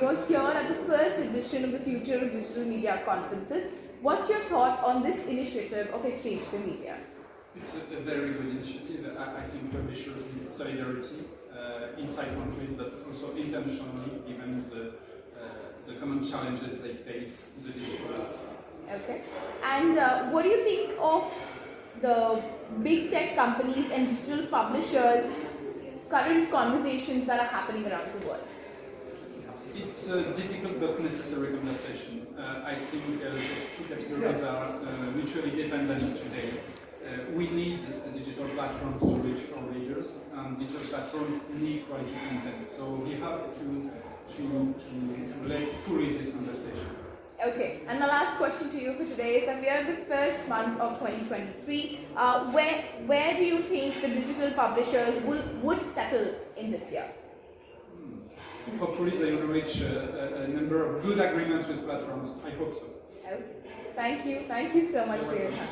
you're here at the first edition of the Future of Digital Media conferences. What's your thought on this initiative of exchange4media? It's a, a very good initiative. I, I think publishers need solidarity uh, inside countries, but also internationally, given the, uh, the common challenges they face in the digital era. Okay. And uh, what do you think of the big tech companies and digital publishers' current conversations that are happening around the world? It's a difficult but necessary conversation. Uh, I think uh, those two categories are uh, mutually dependent today. Uh, we need digital platforms to reach our readers, and digital platforms need quality content. So we have to, to, to, to let fully this conversation. Okay, and the last question to you for today is that we are in the first month of 2023. Uh, where where do you think the digital publishers will, would settle in this year? Hopefully they will reach a, a, a number of good agreements with platforms. I hope so. Okay. Thank you. Thank you so much for your time.